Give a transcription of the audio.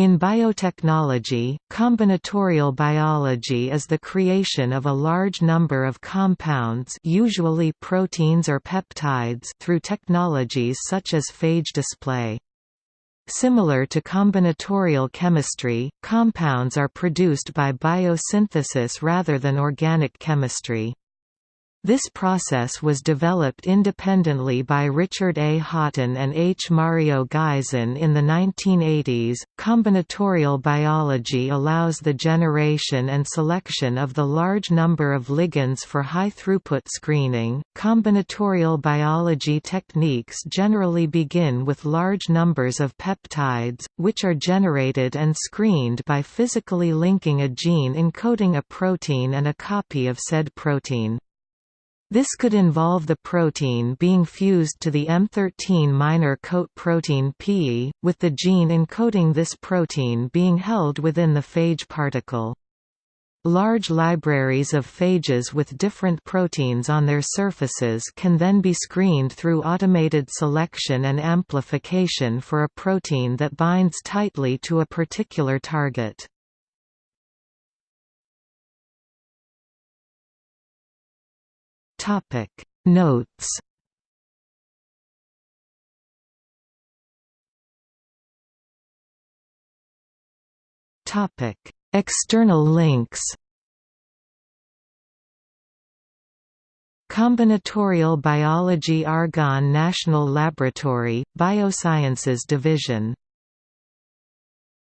In biotechnology, combinatorial biology is the creation of a large number of compounds usually proteins or peptides through technologies such as phage display. Similar to combinatorial chemistry, compounds are produced by biosynthesis rather than organic chemistry. This process was developed independently by Richard A. Houghten and H. Mario Geysen in the 1980s. Combinatorial biology allows the generation and selection of the large number of ligands for high throughput screening. Combinatorial biology techniques generally begin with large numbers of peptides, which are generated and screened by physically linking a gene encoding a protein and a copy of said protein. This could involve the protein being fused to the M13 minor coat protein PE, with the gene encoding this protein being held within the phage particle. Large libraries of phages with different proteins on their surfaces can then be screened through automated selection and amplification for a protein that binds tightly to a particular target. Topic. Notes. Topic. External links. Combinatorial Biology Argonne National Laboratory, Biosciences Division